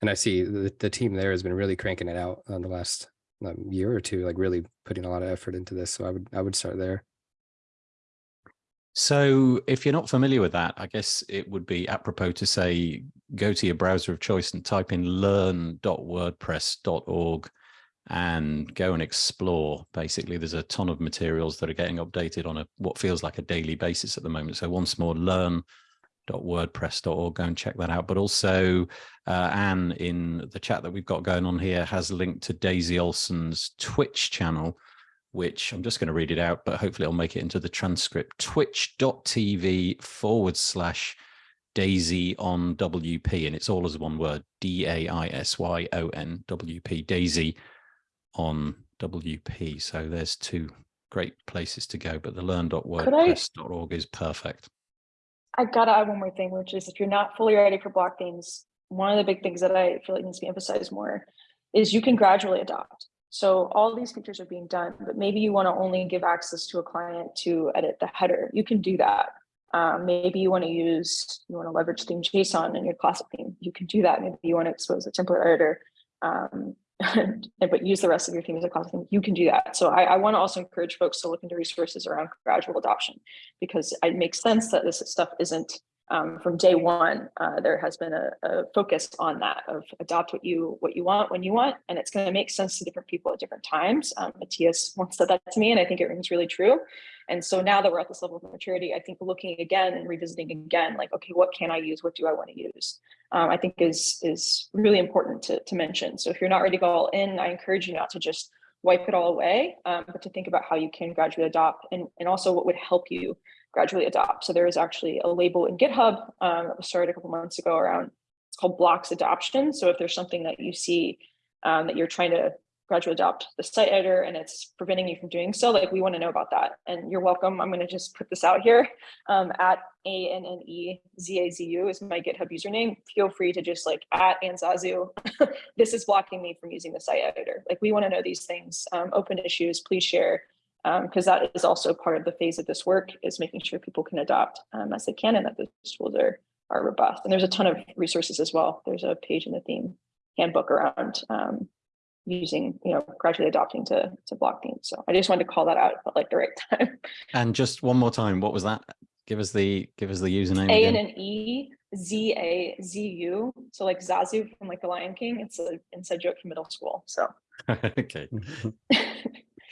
and I see the, the team there has been really cranking it out on the last um, year or two, like really putting a lot of effort into this. So I would I would start there. So if you're not familiar with that, I guess it would be apropos to say, go to your browser of choice and type in learn.wordpress.org and go and explore. Basically, there's a ton of materials that are getting updated on a what feels like a daily basis at the moment. So once more, learn.wordpress.org, go and check that out. But also, uh, Anne in the chat that we've got going on here has linked to Daisy Olsen's Twitch channel, which I'm just going to read it out, but hopefully I'll make it into the transcript. Twitch.tv forward slash Daisy on WP, and it's all as one word D A I S Y O N W P, Daisy on WP. So there's two great places to go, but the learn.wordpress.org is perfect. I gotta add one more thing, which is if you're not fully ready for block themes, one of the big things that I feel like needs to be emphasized more is you can gradually adopt. So all these features are being done, but maybe you want to only give access to a client to edit the header. You can do that. Um, maybe you want to use, you want to leverage theme JSON in your classic theme. You can do that. Maybe you want to expose a template editor, um, but use the rest of your theme as a classic. You can do that. So I, I want to also encourage folks to look into resources around gradual adoption because it makes sense that this stuff isn't um, from day one, uh, there has been a, a, focus on that of adopt what you what you want when you want, and it's going to make sense to different people at different times. Um, Matthias once said that to me, and I think it rings really true. And so now that we're at this level of maturity, I think looking again and revisiting again, like, okay, what can I use? What do I want to use? Um, I think is is really important to, to mention. So if you're not ready to go all in, I encourage you not to just wipe it all away, um, but to think about how you can gradually adopt and, and also what would help you gradually adopt. So there is actually a label in GitHub um, that was started a couple months ago around, it's called blocks adoption. So if there's something that you see um, that you're trying to gradually adopt the site editor and it's preventing you from doing so, like we want to know about that. And you're welcome. I'm going to just put this out here um, at A-N-N-E-Z-A-Z-U is my GitHub username. Feel free to just like at annezazu, this is blocking me from using the site editor. Like we want to know these things, um, open issues, please share because um, that is also part of the phase of this work is making sure people can adopt um, as they can and that those tools are are robust. And there's a ton of resources as well. There's a page in the theme handbook around um, using, you know, gradually adopting to, to block themes. So I just wanted to call that out at like the right time. And just one more time, what was that? Give us the give us the username. A again. and an E, Z A Z U. So like Zazu from like the Lion King. It's an inside joke from middle school. So okay.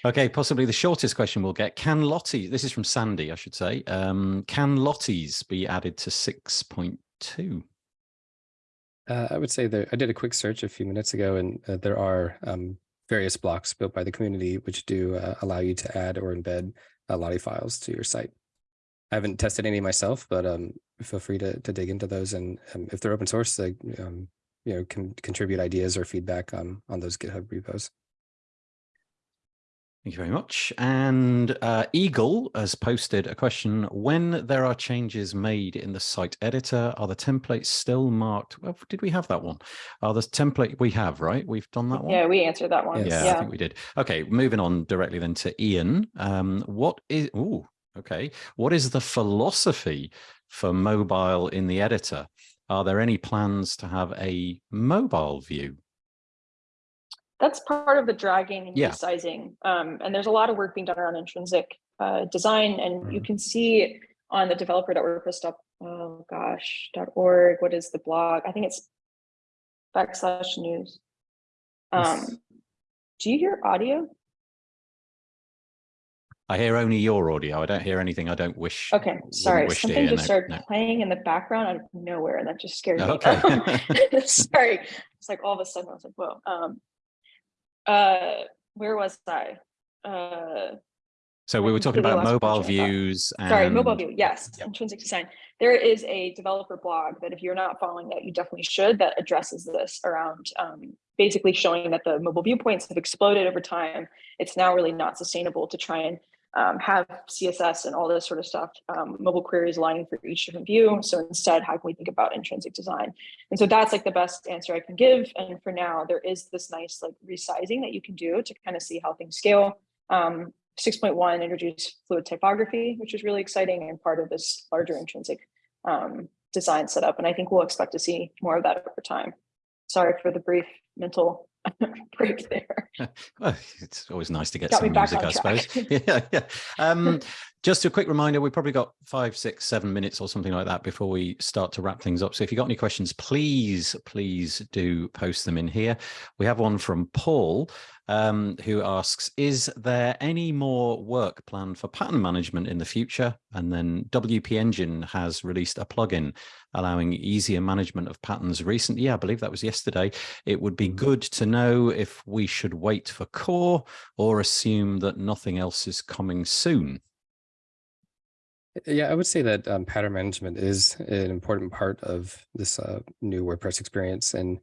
Okay, possibly the shortest question we'll get. Can Lottie, this is from Sandy, I should say. Um, can Lotties be added to 6.2? Uh, I would say that I did a quick search a few minutes ago, and uh, there are um, various blocks built by the community which do uh, allow you to add or embed uh, Lottie files to your site. I haven't tested any myself, but um, feel free to, to dig into those. And um, if they're open source, they um, you know can contribute ideas or feedback on on those GitHub repos. Thank you very much. And uh, Eagle has posted a question. When there are changes made in the site editor, are the templates still marked? Well, did we have that one? Are the template we have, right? We've done that one? yeah, we answered that one. Yes. Yeah, I think we did. Okay, moving on directly then to Ian. Um, what is, oh, okay. What is the philosophy for mobile in the editor? Are there any plans to have a mobile view? That's part of the dragging and Yeah. resizing. Um, and there's a lot of work being done around intrinsic uh, design, and you Mhm. can see on the developer.wordpress. dot- Oh gosh, org. What is the blog? I think it's backslash news. Yes. Um, do you hear audio? I hear only your audio. I don't hear anything I don't wish. Okay, sorry. wish Something just No, started no. playing in the background out of nowhere, and that just scared me. Okay. sorry. It's like all of a sudden I was like, whoa. Um, uh, where was I? Uh, So we were talking about mobile train of thought. views. Sorry, mobile and- view. Yes, Yep. intrinsic design. There is a developer blog that if you're not following that, you definitely should. That addresses this around um, basically showing that the mobile viewpoints have exploded over time. It's now really not sustainable to try and um, have CSS and all this sort of stuff, um, mobile queries aligning for each different view. So instead, how can we think about intrinsic design? And so that's like the best answer I can give. And for now, there is this nice like resizing that you can do to kind of see how things scale. Um, 6.1 introduced fluid typography, which is really exciting and part of this larger intrinsic um, design setup. And I think we'll expect to see more of that over time. Sorry for the brief mental break there. Well, it's always nice to get Got some music, I suppose. yeah, yeah. Um, just a quick reminder, we've probably got five, six, seven minutes or something like that before we start to wrap things up. So if you've got any questions, please, please do post them in here. We have one from Paul um, who asks, is there any more work planned for pattern management in the future? And then WP Engine has released a plugin allowing easier management of patterns recently. Yeah, I believe that was yesterday. It would be good to know if we should wait for core or assume that nothing else is coming soon. Yeah, I would say that um, pattern management is an important part of this uh, new WordPress experience, and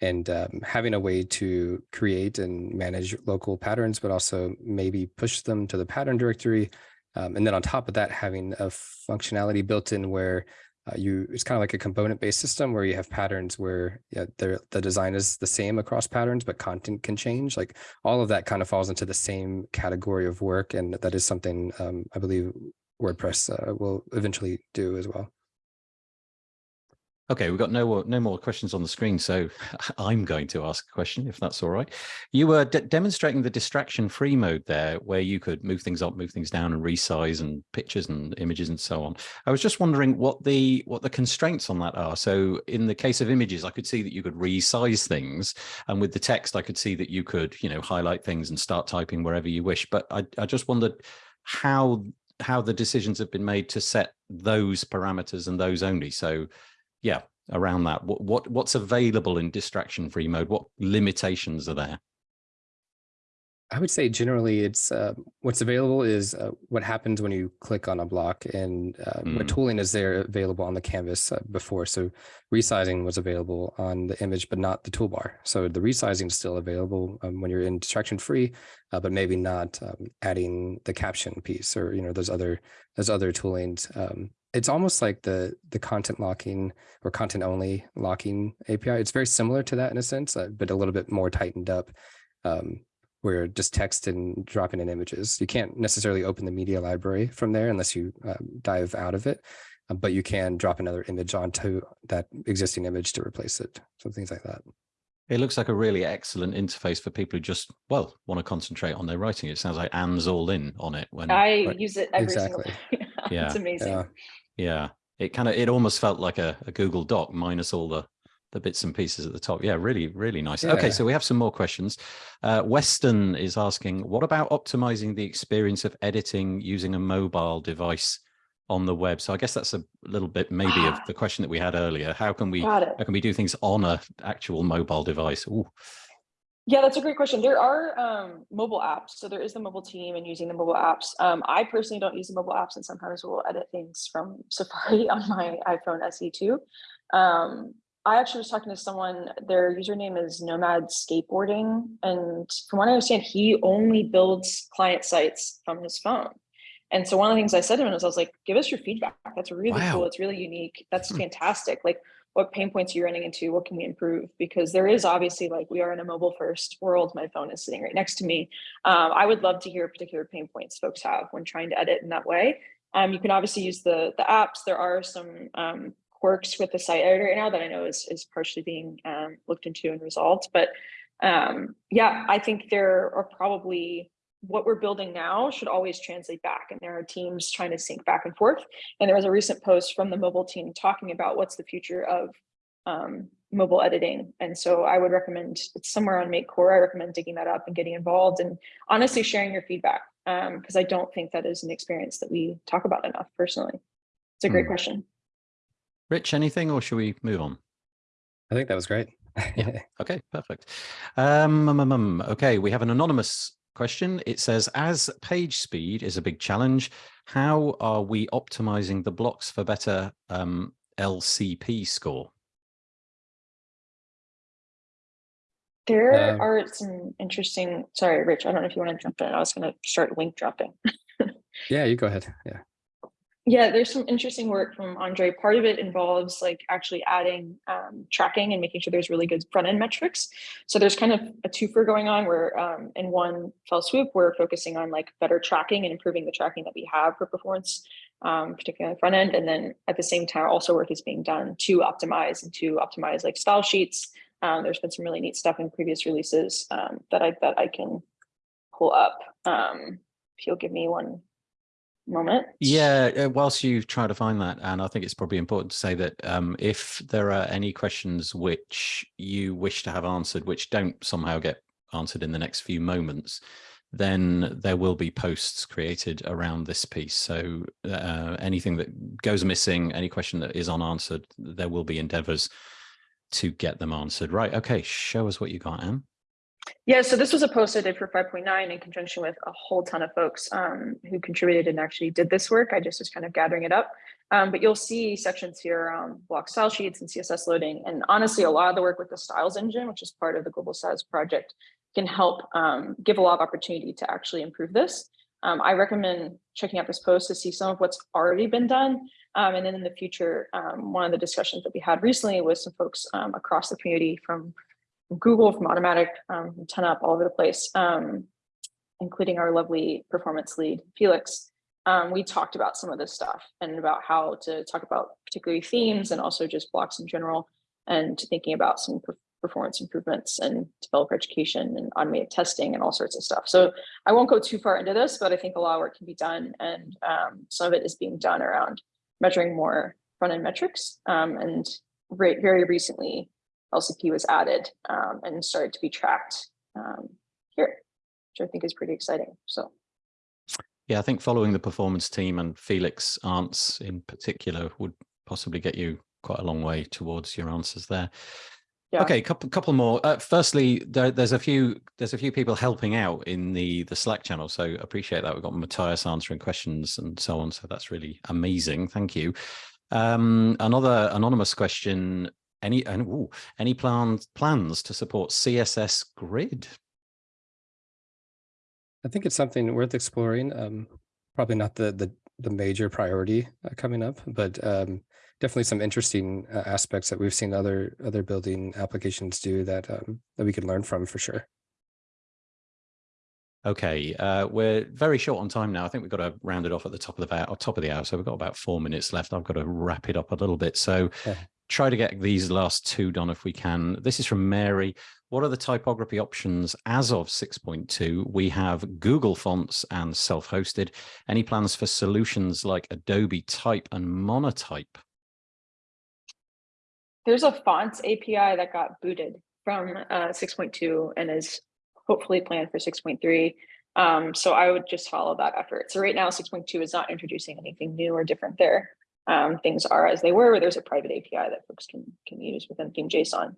and um, having a way to create and manage local patterns, but also maybe push them to the pattern directory, um, and then on top of that, having a functionality built in where uh, you it's kind of like a component based system where you have patterns where yeah, the the design is the same across patterns, but content can change. Like all of that kind of falls into the same category of work, and that is something um, I believe WordPress uh, will eventually do as well. Okay, we've got no no more questions on the screen, so I'm going to ask a question if that's all right. You were de demonstrating the distraction-free mode there, where you could move things up, move things down, and resize and pictures and images and so on. I was just wondering what the what the constraints on that are. So in the case of images, I could see that you could resize things, and with the text, I could see that you could, you know, highlight things and start typing wherever you wish. But I, I just wondered how how the decisions have been made to set those parameters and those only. So yeah, around that, what, what what's available in distraction free mode? What limitations are there? I would say generally it's uh, what's available is uh, what happens when you click on a block and uh, what Mm. tooling is there available on the canvas uh, before. So resizing was available on the image, but not the toolbar. So the resizing is still available um, when you're in distraction free, uh, but maybe not um, adding the caption piece or, you know, those other, those other toolings. Um, it's almost like the the content locking or content only locking API. It's very similar to that in a sense, uh, but a little bit more tightened up. Um, where just text and dropping in images. You can't necessarily open the media library from there unless you um, dive out of it. uh, but you can drop another image onto that existing image to replace it. So things like that. It looks like a really excellent interface for people who just, well, want to concentrate on their writing. It sounds like Anne's all in on it. When I right- use it every Exactly. single day. Yeah, it's amazing. Yeah. yeah, it kind of, it almost felt like a, a Google Doc minus all the, the bits and pieces at the top. Yeah, really, really nice. Okay, so we have some more questions. Uh, Weston is asking, what about optimizing the experience of editing using a mobile device on the web? So I guess that's a little bit maybe of the question that we had earlier. How can we, how can we do things on a actual mobile device? Ooh, Yeah, that's a great question. There are um, mobile apps. So there is the mobile team and using the mobile apps. Um, I personally don't use the mobile apps and sometimes will edit things from Safari on my iPhone SE2. Um, I actually was talking to someone, their username is Nomad Skateboarding. And from what I understand, he only builds client sites from his phone. And so one of the things I said to him was, I was like, give us your feedback. That's really Wow. cool. It's really unique. That's Hmm. fantastic. Like, what pain points are you running into? What can we improve? Because there is obviously like we are in a mobile first world. My phone is sitting right next to me. Um, I would love to hear particular pain points folks have when trying to edit in that way. Um, you can obviously use the the apps. There are some um, quirks with the site editor right now that I know is is partially being um, looked into and resolved. But um, yeah, I think there are probably what we're building now should always translate back and there are teams trying to sync back and forth and there was a recent post from the mobile team talking about what's the future of um, mobile editing. And so I would recommend it's somewhere on Make Core. I recommend digging that up and getting involved and honestly sharing your feedback because I don't think that is an experience that we talk about enough personally. It's a great Hmm. question. Rich, anything or should we move on? I think that was great. Yeah. Okay, perfect. Um, um, um, um, okay, we have an anonymous question. It says, as page speed is a big challenge, how are we optimizing the blocks for better um, LCP score? There Um, are some interesting, sorry, Rich, I don't know if you want to jump in. I was going to start link dropping. yeah, you go ahead. Yeah. Yeah, there's some interesting work from Andre. Part of it involves like actually adding um, tracking and making sure there's really good front end metrics. So there's kind of a twofer going on where um, in one fell swoop, we're focusing on like better tracking and improving the tracking that we have for performance, um, particularly on the front end. And then at the same time, also work is being done to optimize and to optimize like style sheets. Um, there's been some really neat stuff in previous releases um, that I that I can pull up. Um, if you'll give me one moment. Yeah, uh, whilst you try to find that, and I think it's probably important to say that um, if there are any questions which you wish to have answered, which don't somehow get answered in the next few moments, then there will be posts created around this piece. So uh, anything that goes missing, any question that is unanswered, there will be endeavors to get them answered. Right. Okay. Show us what you got, Anne. Yeah, so this was a post I did for 5.9 in conjunction with a whole ton of folks um, who contributed and actually did this work. I just was kind of gathering it up. Um, but you'll see sections here around block style sheets and CSS loading. And honestly, a lot of the work with the styles engine, which is part of the Global Styles project, can help um, give a lot of opportunity to actually improve this. Um, I recommend checking out this post to see some of what's already been done. Um, and then in the future, um, one of the discussions that we had recently with some folks um, across the community from Google, from Automattic, um, 10up, all over the place, um, including our lovely performance lead, Felix. Um, we talked about some of this stuff and about how to talk about particularly themes and also just blocks in general and thinking about some per performance improvements and developer education and automated testing and all sorts of stuff. So I won't go too far into this, but I think a lot of work can be done and um, some of it is being done around measuring more front-end metrics um, and very recently LCP was added um, and started to be tracked um, here, which I think is pretty exciting. So Yeah, I think following the performance team and Felix Arntz in particular would possibly get you quite a long way towards your answers there. yeah, Okay, couple couple more. Uh, firstly, there, there's a few there's a few people helping out in the the Slack channel, so appreciate that. We've got Matthias answering questions and so on, so that's really amazing. Thank you. Um, another anonymous question: Any and ooh, any plans plans to support CSS Grid? I think it's something worth exploring. Um, probably not the the the major priority uh, coming up, but um, definitely some interesting uh, aspects that we've seen other other building applications do that um, that we could learn from for sure. Okay, uh, we're very short on time now. I think we've got to round it off at the top of the hour, top of the hour. So we've got about four minutes left. I've got to wrap it up a little bit. So Yeah. Try to get these last two done if we can. This is from Mary. What are the typography options as of 6.2? We have Google fonts and self-hosted. Any plans for solutions like Adobe Type and Monotype? There's a fonts API that got booted from uh, 6.2 and is hopefully planned for 6.3. Um, so I would just follow that effort. So right now, 6.2 is not introducing anything new or different there. Um, things are as they were, where there's a private API that folks can can use within Theme JSON.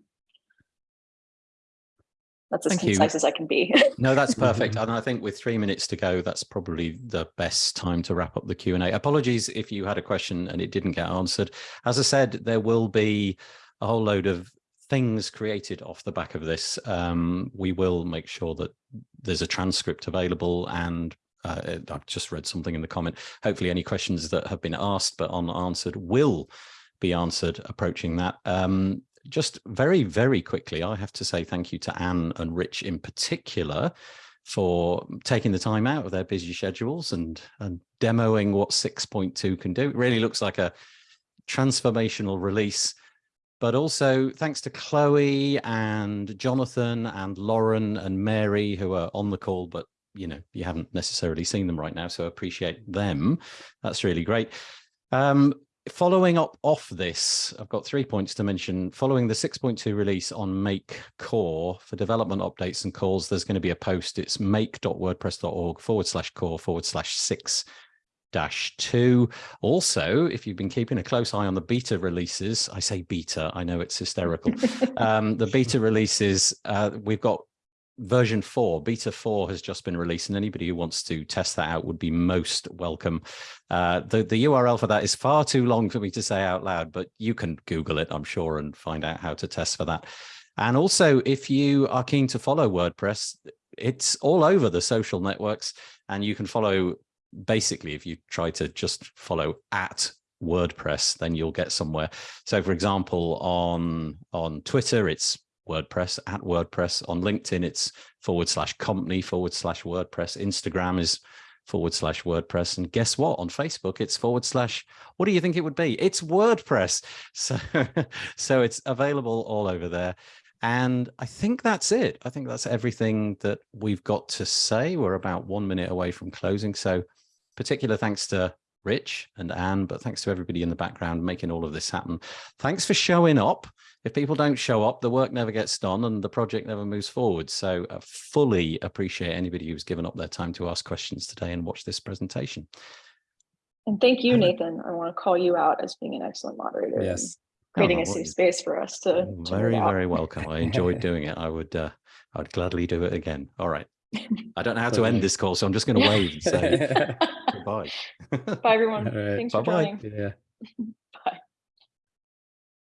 That's as Thank you. concise as I can be. No, that's perfect. And I think with three minutes to go, that's probably the best time to wrap up the Q&A. Apologies if you had a question and it didn't get answered. As I said, there will be a whole load of things created off the back of this. Um, we will make sure that there's a transcript available and uh, I've just read something in the comment. Hopefully any questions that have been asked but unanswered will be answered approaching that. Um, just very, very quickly, I have to say thank you to Anne and Rich in particular for taking the time out of their busy schedules and, and demoing what 6.2 can do. It really looks like a transformational release. But also thanks to Chloe and Jonathan and Lauren and Mary who are on the call, but you know, you haven't necessarily seen them right now, so appreciate them. That's really great. Um, following up off this, I've got three points to mention. Following the 6.2 release on Make Core for development updates and calls, there's going to be a post. It's make.wordpress.org forward slash core forward slash six dash two. Also, if you've been keeping a close eye on the beta releases, I say beta, I know it's hysterical. um, the beta releases, uh, we've got version four, beta four has just been released and anybody who wants to test that out would be most welcome. Uh, the, the URL for that is far too long for me to say out loud, but you can Google it, I'm sure, and find out how to test for that. And also, if you are keen to follow WordPress, it's all over the social networks and you can follow basically if you try to just follow at WordPress, then you'll get somewhere. So for example, on, on Twitter, it's WordPress at WordPress. On LinkedIn, it's forward slash company forward slash WordPress. Instagram is forward slash WordPress. And guess what? On Facebook, it's forward slash, what do you think it would be? It's WordPress. So, so it's available all over there. And I think that's it. I think that's everything that we've got to say. We're about one minute away from closing. So particular thanks to Rich and Anne, but thanks to everybody in the background making all of this happen. Thanks for showing up. If people don't show up, the work never gets done and the project never moves forward. So I fully appreciate anybody who's given up their time to ask questions today and watch this presentation. and thank you, Nathan. I want to call you out as being an excellent moderator. Yes. Creating Oh, a well, safe space for us to. Oh, to very, out. very welcome. I enjoyed doing it. I would, uh, I'd gladly do it again. All right. I don't know how to end this call, so I'm just going to wave and say goodbye. Bye, everyone. All right. Thanks for Bye-bye. joining. Yeah. Bye.